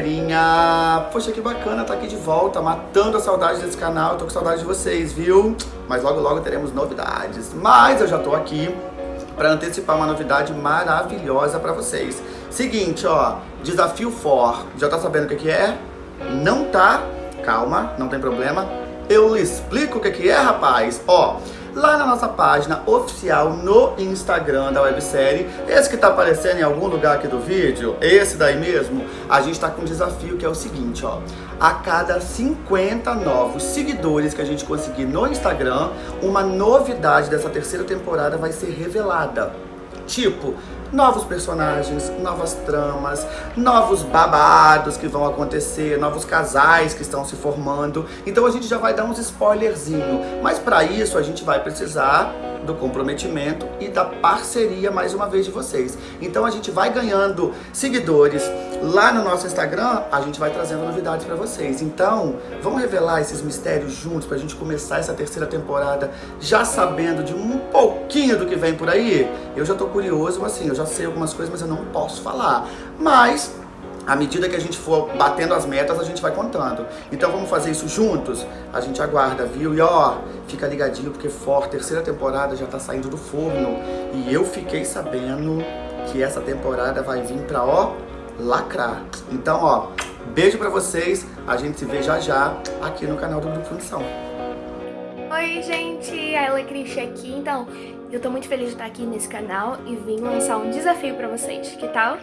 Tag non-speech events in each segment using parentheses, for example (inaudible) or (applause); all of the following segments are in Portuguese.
galerinha! Poxa, que bacana tá aqui de volta, matando a saudade desse canal. Tô com saudade de vocês, viu? Mas logo, logo teremos novidades. Mas eu já tô aqui para antecipar uma novidade maravilhosa para vocês. Seguinte, ó, Desafio For. Já tá sabendo o que, que é? Não tá? Calma, não tem problema. Eu lhe explico o que, que é, rapaz. Ó, lá na nossa página oficial no Instagram da websérie. Esse que tá aparecendo em algum lugar aqui do vídeo, esse daí mesmo, a gente tá com um desafio que é o seguinte, ó. A cada 50 novos seguidores que a gente conseguir no Instagram, uma novidade dessa terceira temporada vai ser revelada. Tipo, novos personagens, novas tramas, novos babados que vão acontecer, novos casais que estão se formando. Então a gente já vai dar uns spoilerzinho. Mas para isso a gente vai precisar do comprometimento e da parceria mais uma vez de vocês. Então a gente vai ganhando seguidores lá no nosso Instagram, a gente vai trazendo novidades para vocês. Então, vamos revelar esses mistérios juntos pra gente começar essa terceira temporada já sabendo de um pouquinho do que vem por aí? Eu já tô curioso, assim, eu já sei algumas coisas, mas eu não posso falar. Mas à medida que a gente for batendo as metas, a gente vai contando. Então vamos fazer isso juntos? A gente aguarda, viu? E ó, fica ligadinho porque For, terceira temporada já tá saindo do forno. E eu fiquei sabendo que essa temporada vai vir pra, ó, lacrar. Então, ó, beijo pra vocês. A gente se vê já já aqui no canal do Grupo Fundição. Oi, gente! A Alecrim aqui. Então, eu tô muito feliz de estar aqui nesse canal e vim lançar um desafio pra vocês. Que tal?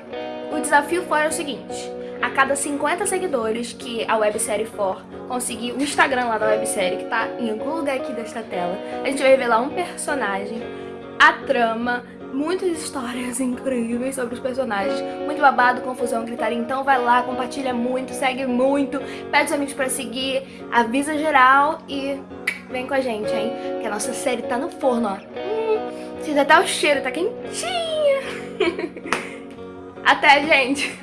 O desafio foi o seguinte. A cada 50 seguidores que a websérie for conseguir o Instagram lá da websérie, que tá em algum lugar aqui desta tela, a gente vai revelar um personagem, a trama, muitas histórias (laughs) incríveis sobre os personagens, muito babado, confusão, gritaria, então vai lá, compartilha muito, segue muito, pede os amigos pra seguir, avisa geral e vem com a gente, hein? Que a nossa série tá no forno, ó. Hum, sinta até o cheiro, tá quentinha. (laughs) Até, gente!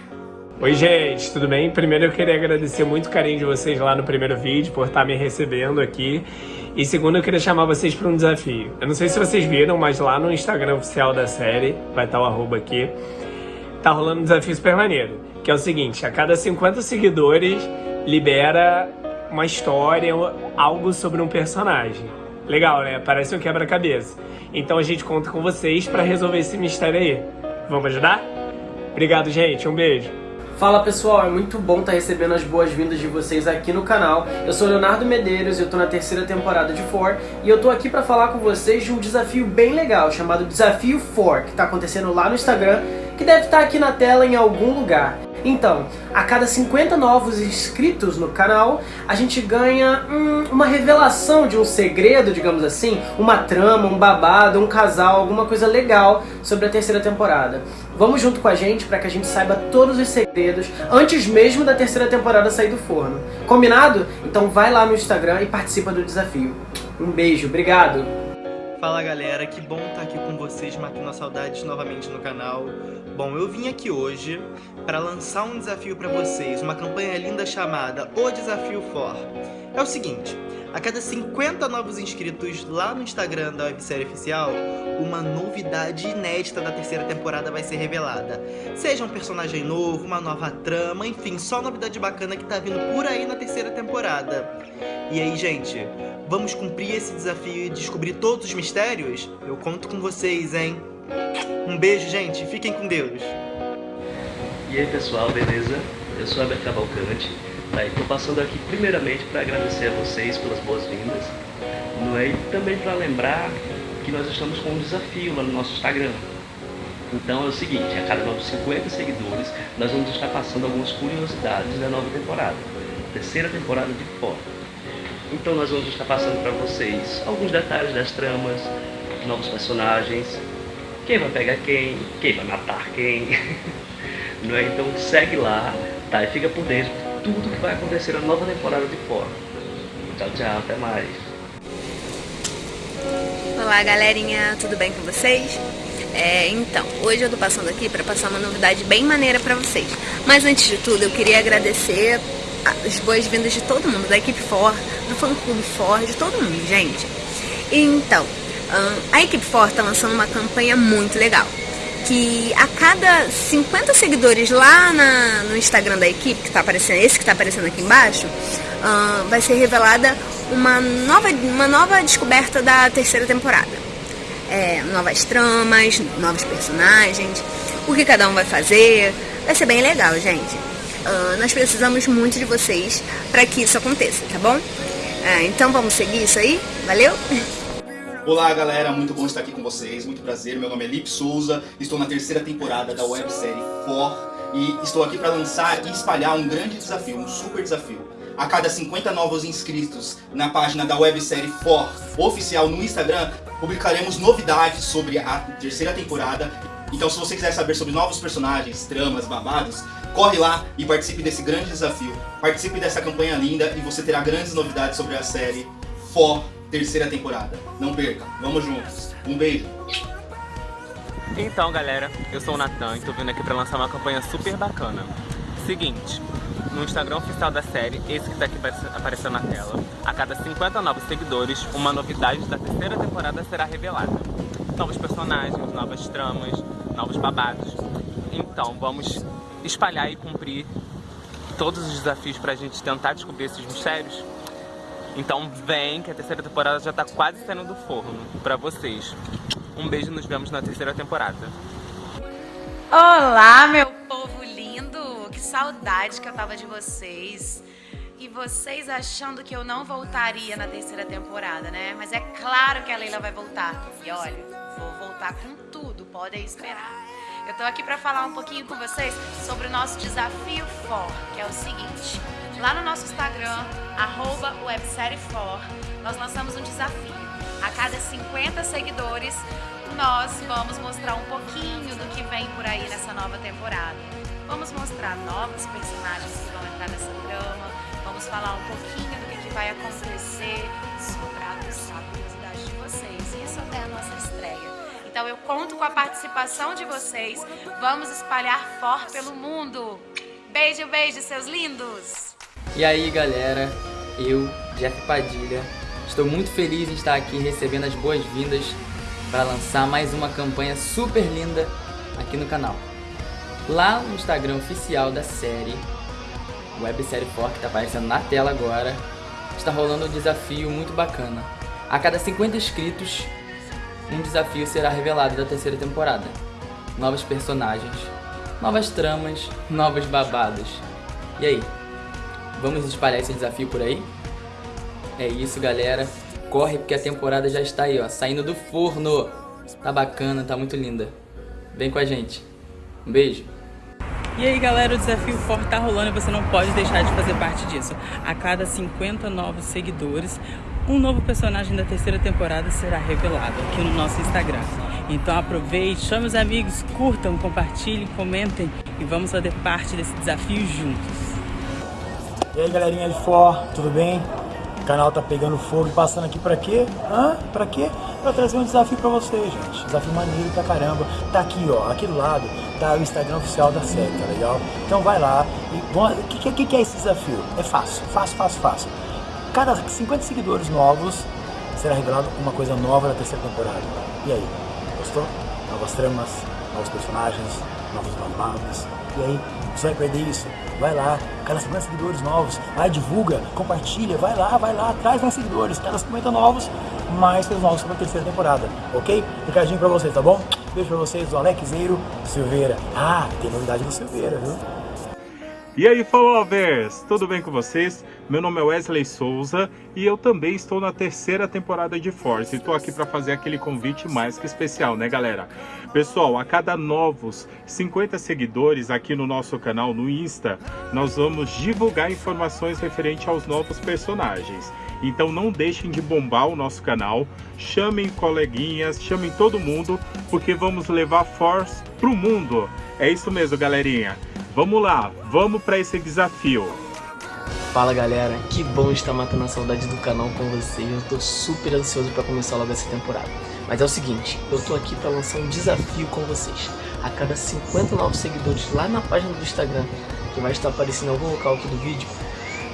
Oi, gente, tudo bem? Primeiro eu queria agradecer muito o carinho de vocês lá no primeiro vídeo, por estar me recebendo aqui. E segundo, eu queria chamar vocês para um desafio. Eu não sei se vocês viram, mas lá no Instagram oficial da série, vai estar o arroba aqui, tá rolando um desafio super maneiro. Que é o seguinte, a cada 50 seguidores, libera uma história, algo sobre um personagem. Legal, né? Parece um quebra-cabeça. Então a gente conta com vocês para resolver esse mistério aí. Vamos ajudar? Obrigado, gente. Um beijo. Fala pessoal, é muito bom estar recebendo as boas-vindas de vocês aqui no canal. Eu sou Leonardo Medeiros, eu tô na terceira temporada de For e eu tô aqui para falar com vocês de um desafio bem legal chamado Desafio For, que tá acontecendo lá no Instagram, que deve estar aqui na tela em algum lugar. Então, a cada 50 novos inscritos no canal, a gente ganha hum, uma revelação de um segredo, digamos assim, uma trama, um babado, um casal, alguma coisa legal sobre a terceira temporada. Vamos junto com a gente para que a gente saiba todos os segredos antes mesmo da terceira temporada sair do forno. Combinado? Então vai lá no Instagram e participa do desafio. Um beijo, obrigado! Fala galera, que bom estar aqui com vocês, matando as saudades novamente no canal. Bom, eu vim aqui hoje para lançar um desafio para vocês, uma campanha linda chamada O Desafio For. É o seguinte, a cada 50 novos inscritos lá no Instagram da websérie oficial, uma novidade inédita da terceira temporada vai ser revelada. Seja um personagem novo, uma nova trama, enfim, só novidade bacana que tá vindo por aí na terceira temporada. E aí, gente, vamos cumprir esse desafio e descobrir todos os mistérios? Eu conto com vocês, hein? Um beijo, gente. Fiquem com Deus. E aí, pessoal, beleza? Eu sou Heber Cavalcante Tá, estou passando aqui primeiramente para agradecer a vocês pelas boas-vindas é? e também para lembrar que nós estamos com um desafio lá no nosso Instagram. Então é o seguinte, a cada novos 50 seguidores, nós vamos estar passando algumas curiosidades da nova temporada, terceira temporada de Fora. Então nós vamos estar passando para vocês alguns detalhes das tramas, novos personagens, quem vai pegar quem, quem vai matar quem. (laughs) Não é? Então segue lá, tá? E fica por dentro tudo que vai acontecer na nova temporada de Fora. Tchau, tchau, até mais. Olá, galerinha, tudo bem com vocês? É, então, hoje eu tô passando aqui para passar uma novidade bem maneira para vocês. Mas antes de tudo, eu queria agradecer as boas-vindas de todo mundo, da equipe For, do fã clube For, de todo mundo, gente. Então, a equipe For tá lançando uma campanha muito legal. que a cada 50 seguidores lá na, no Instagram da equipe, que tá aparecendo, esse que está aparecendo aqui embaixo, uh, vai ser revelada uma nova, uma nova descoberta da terceira temporada. É, novas tramas, novos personagens, o que cada um vai fazer. Vai ser bem legal, gente. Uh, nós precisamos muito de vocês para que isso aconteça, tá bom? Uh, então vamos seguir isso aí? Valeu? (laughs) Olá galera, muito bom estar aqui com vocês, muito prazer, meu nome é Lip Souza, estou na terceira temporada da websérie For e estou aqui para lançar e espalhar um grande desafio, um super desafio. A cada 50 novos inscritos na página da websérie For oficial no Instagram, publicaremos novidades sobre a terceira temporada. Então se você quiser saber sobre novos personagens, tramas, babados, corre lá e participe desse grande desafio. Participe dessa campanha linda e você terá grandes novidades sobre a série For terceira temporada. Não perca, vamos juntos. Um beijo. Então galera, eu sou o Natan e tô vindo aqui pra lançar uma campanha super bacana. Seguinte, no Instagram oficial da série, esse que tá aqui aparecendo na tela, a cada 50 novos seguidores, uma novidade da terceira temporada será revelada. Novos personagens, novas tramas, novos babados. Então, vamos espalhar e cumprir todos os desafios pra gente tentar descobrir esses mistérios? Então vem que a terceira temporada já tá quase saindo do forno pra vocês. Um beijo nos vemos na terceira temporada. Olá, meu povo lindo! Que saudade que eu tava de vocês. E vocês achando que eu não voltaria na terceira temporada, né? Mas é claro que a Leila vai voltar. E olha, vou voltar com tudo, podem esperar. Eu tô aqui para falar um pouquinho com vocês sobre o nosso desafio for, que é o seguinte. Lá no nosso Instagram, arroba websériefor, nós lançamos um desafio. A cada 50 seguidores, nós vamos mostrar um pouquinho do que vem por aí nessa nova temporada. Vamos mostrar novos personagens que vão entrar nessa trama, vamos falar um pouquinho do que, que vai acontecer, sobre a curiosidade de vocês. Isso até a nossa estreia. Então eu conto com a participação de vocês. Vamos espalhar For pelo mundo. Beijo, beijo, seus lindos! E aí, galera, eu, Jeff Padilha, estou muito feliz em estar aqui recebendo as boas-vindas para lançar mais uma campanha super linda aqui no canal. Lá no Instagram oficial da série, Websérie For, que está aparecendo na tela agora, está rolando um desafio muito bacana. A cada 50 inscritos, um desafio será revelado da terceira temporada. Novos personagens, novas tramas, novos babados. E aí? Vamos espalhar esse desafio por aí? É isso, galera. Corre porque a temporada já está aí, ó, saindo do forno. Tá bacana, tá muito linda. Vem com a gente. Um beijo. E aí galera, o desafio forte tá rolando e você não pode deixar de fazer parte disso. A cada 50 novos seguidores, um novo personagem da terceira temporada será revelado aqui no nosso Instagram. Então aproveite, chame os amigos, curtam, compartilhem, comentem e vamos fazer parte desse desafio juntos. E aí galerinha de For, tudo bem? O canal tá pegando fogo e passando aqui pra quê? Hã? Pra quê? Pra trazer um desafio pra vocês, gente. Desafio maneiro pra caramba. Tá aqui, ó, aqui do lado, tá o Instagram oficial da série, tá legal? Então vai lá e... O que, que, que é esse desafio? É fácil, fácil, fácil, fácil cada 50 seguidores novos será revelado uma coisa nova da terceira temporada. E aí, gostou? Novas tramas, novos personagens, novos babados. E aí, você vai perder isso? Vai lá, cada 50 seguidores novos, vai, divulga, compartilha, vai lá, vai lá, traz mais seguidores, cada 50 novos, mais pelos novos para a terceira temporada, ok? Recadinho pra vocês, tá bom? Beijo pra vocês do Alexeiro Silveira. Ah, tem novidade do Silveira, viu? E aí, followers! Tudo bem com vocês? Meu nome é Wesley Souza e eu também estou na terceira temporada de Force. E estou aqui para fazer aquele convite mais que especial, né, galera? Pessoal, a cada novos 50 seguidores aqui no nosso canal no Insta, nós vamos divulgar informações referente aos novos personagens. Então não deixem de bombar o nosso canal, chamem coleguinhas, chamem todo mundo, porque vamos levar Force pro mundo. É isso mesmo, galerinha. Vamos lá, vamos para esse desafio. Fala galera, que bom estar matando a saudade do canal com vocês, eu tô super ansioso para começar logo essa temporada. Mas é o seguinte, eu tô aqui para lançar um desafio com vocês. A cada 50 novos seguidores lá na página do Instagram, que vai estar aparecendo em algum local aqui do vídeo,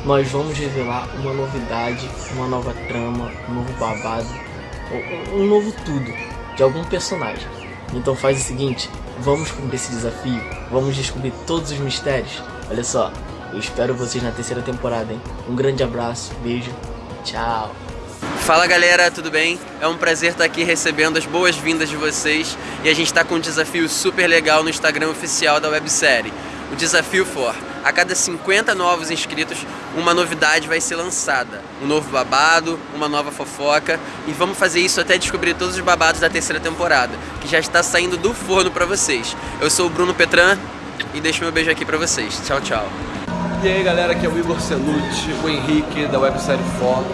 nós vamos revelar uma novidade, uma nova trama, um novo babado, um novo tudo de algum personagem. Então faz o seguinte, Vamos cumprir esse desafio? Vamos descobrir todos os mistérios? Olha só, eu espero vocês na terceira temporada, hein? Um grande abraço, beijo, tchau! Fala galera, tudo bem? É um prazer estar aqui recebendo as boas-vindas de vocês e a gente está com um desafio super legal no Instagram oficial da websérie, o Desafio For. A cada 50 novos inscritos, uma novidade vai ser lançada. Um novo babado, uma nova fofoca e vamos fazer isso até descobrir todos os babados da terceira temporada, que já está saindo do forno para vocês. Eu sou o Bruno Petran e deixo meu beijo aqui para vocês. Tchau, tchau. E aí galera, aqui é o Igor Celucci, o Henrique da websérie For.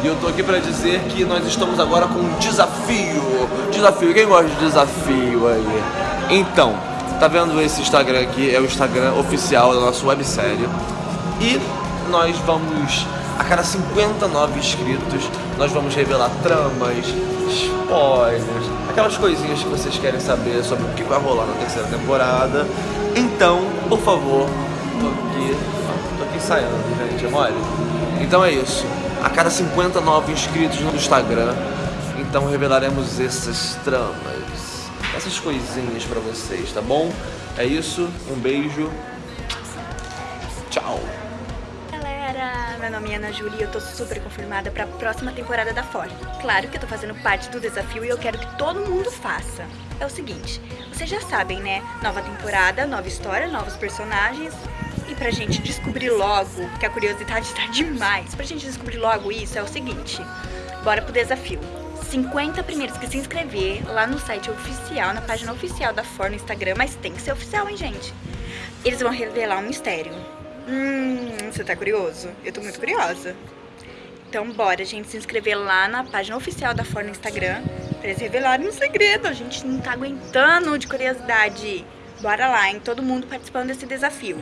E eu tô aqui pra dizer que nós estamos agora com um desafio. Desafio, quem gosta de desafio aí? Então, tá vendo esse Instagram aqui? É o Instagram oficial da nossa websérie. E nós vamos, a cada 59 inscritos, nós vamos revelar tramas, spoilers, aquelas coisinhas que vocês querem saber sobre o que vai rolar na terceira temporada. Então, por favor, tô aqui ensaiando, gente, é mole? Então é isso a cada 50 novos inscritos no Instagram. Então revelaremos essas tramas, essas coisinhas pra vocês, tá bom? É isso, um beijo, tchau! Meu nome é Ana Júlia e eu tô super confirmada pra próxima temporada da Ford. Claro que eu tô fazendo parte do desafio e eu quero que todo mundo faça. É o seguinte, vocês já sabem, né? Nova temporada, nova história, novos personagens, pra gente descobrir logo, que a curiosidade tá demais, pra gente descobrir logo isso é o seguinte, bora pro desafio. 50 primeiros que se inscrever lá no site oficial, na página oficial da For no Instagram, mas tem que ser oficial, hein, gente? Eles vão revelar um mistério. Hum, você tá curioso? Eu tô muito curiosa. Então bora, gente, se inscrever lá na página oficial da For no Instagram pra eles revelarem um segredo. A gente não tá aguentando de curiosidade. Bora lá, hein? Todo mundo participando desse desafio.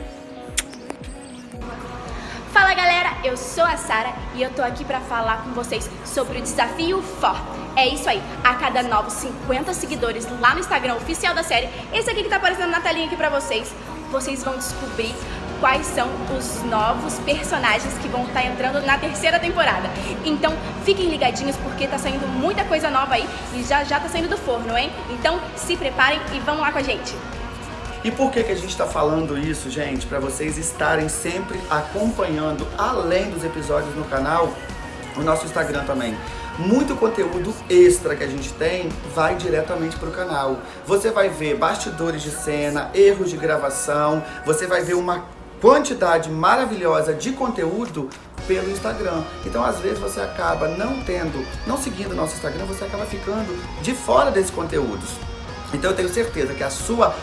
Eu sou a Sara e eu tô aqui pra falar com vocês sobre o Desafio For. É isso aí, a cada novos 50 seguidores lá no Instagram oficial da série, esse aqui que tá aparecendo na telinha aqui pra vocês, vocês vão descobrir quais são os novos personagens que vão estar tá entrando na terceira temporada. Então fiquem ligadinhos porque tá saindo muita coisa nova aí e já já tá saindo do forno, hein? Então se preparem e vamos lá com a gente! E por que, que a gente está falando isso, gente? Para vocês estarem sempre acompanhando, além dos episódios no canal, o nosso Instagram também. Muito conteúdo extra que a gente tem vai diretamente para o canal. Você vai ver bastidores de cena, erros de gravação, você vai ver uma quantidade maravilhosa de conteúdo pelo Instagram. Então, às vezes, você acaba não tendo, não seguindo o nosso Instagram, você acaba ficando de fora desses conteúdos. Então, eu tenho certeza que a sua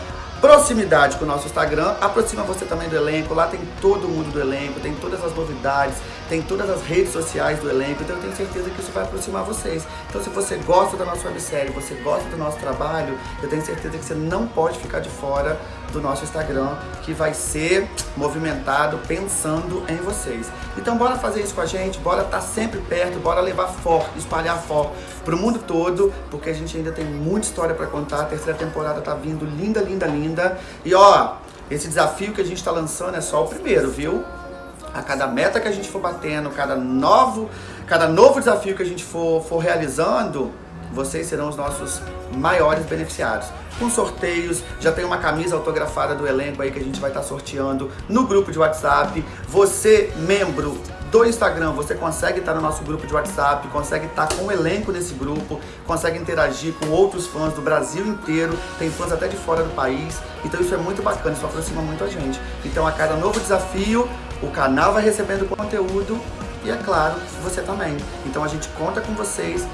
proximidade com o nosso Instagram, aproxima você também do elenco, lá tem todo mundo do elenco, tem todas as novidades, tem todas as redes sociais do elenco, então eu tenho certeza que isso vai aproximar vocês. Então se você gosta da nossa websérie, você gosta do nosso trabalho, eu tenho certeza que você não pode ficar de fora do nosso Instagram, que vai ser movimentado pensando em vocês. Então bora fazer isso com a gente, bora estar tá sempre perto, bora levar for, espalhar for pro mundo todo, porque a gente ainda tem muita história para contar, a terceira temporada tá vindo linda, linda, linda. E ó, esse desafio que a gente tá lançando é só o primeiro, viu? A cada meta que a gente for batendo, cada novo, cada novo desafio que a gente for, for realizando, vocês serão os nossos maiores beneficiados. Com sorteios, já tem uma camisa autografada do elenco aí que a gente vai estar tá sorteando no grupo de WhatsApp. Você, membro do Instagram, você consegue estar no nosso grupo de WhatsApp, consegue estar com o elenco nesse grupo, consegue interagir com outros fãs do Brasil inteiro, tem fãs até de fora do país, então isso é muito bacana, isso aproxima muito a gente. Então a cada novo desafio, o canal vai recebendo conteúdo e é claro, você também. Então a gente conta com vocês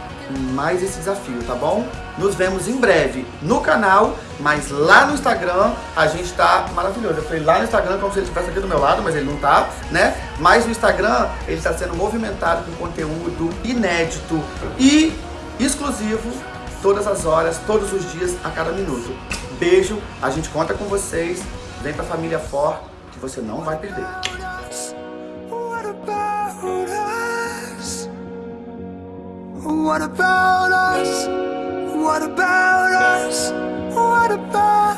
mais esse desafio, tá bom? Nos vemos em breve no canal, mas lá no Instagram a gente tá maravilhoso. Eu falei lá no Instagram como se ele estivesse aqui do meu lado, mas ele não tá, né? Mas no Instagram ele está sendo movimentado com conteúdo inédito e exclusivo todas as horas, todos os dias, a cada minuto. Beijo, a gente conta com vocês. Vem pra família For que você não vai perder. What about us? What about us? What about